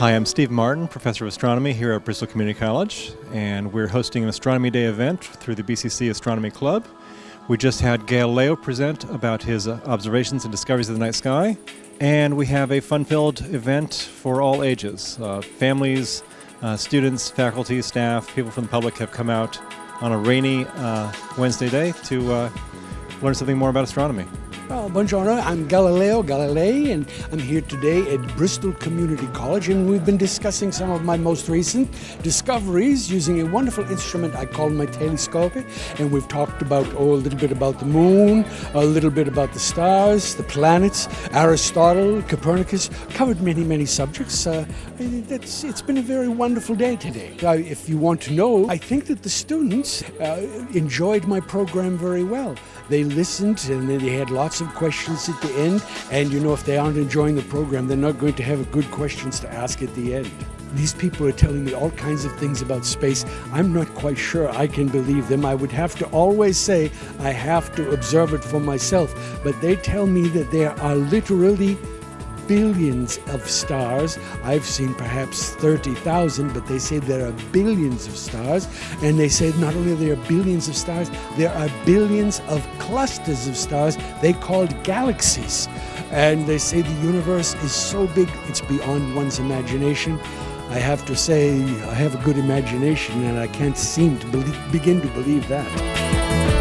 Hi, I'm Steve Martin, Professor of Astronomy here at Bristol Community College, and we're hosting an Astronomy Day event through the BCC Astronomy Club. We just had Galileo present about his uh, observations and discoveries of the night sky, and we have a fun-filled event for all ages. Uh, families, uh, students, faculty, staff, people from the public have come out on a rainy uh, Wednesday day to uh, learn something more about astronomy. Well, buongiorno, I'm Galileo Galilei, and I'm here today at Bristol Community College, and we've been discussing some of my most recent discoveries using a wonderful instrument I call my telescope, and we've talked about, oh, a little bit about the moon, a little bit about the stars, the planets, Aristotle, Copernicus, covered many, many subjects. Uh, it's, it's been a very wonderful day today. Uh, if you want to know, I think that the students uh, enjoyed my program very well. They listened, and they had lots of questions at the end. And you know, if they aren't enjoying the program, they're not going to have good questions to ask at the end. These people are telling me all kinds of things about space. I'm not quite sure I can believe them. I would have to always say I have to observe it for myself. But they tell me that there are literally billions of stars. I've seen perhaps 30,000, but they say there are billions of stars. And they say not only are there billions of stars, there are billions of clusters of stars they called galaxies. And they say the universe is so big, it's beyond one's imagination. I have to say, I have a good imagination and I can't seem to believe, begin to believe that.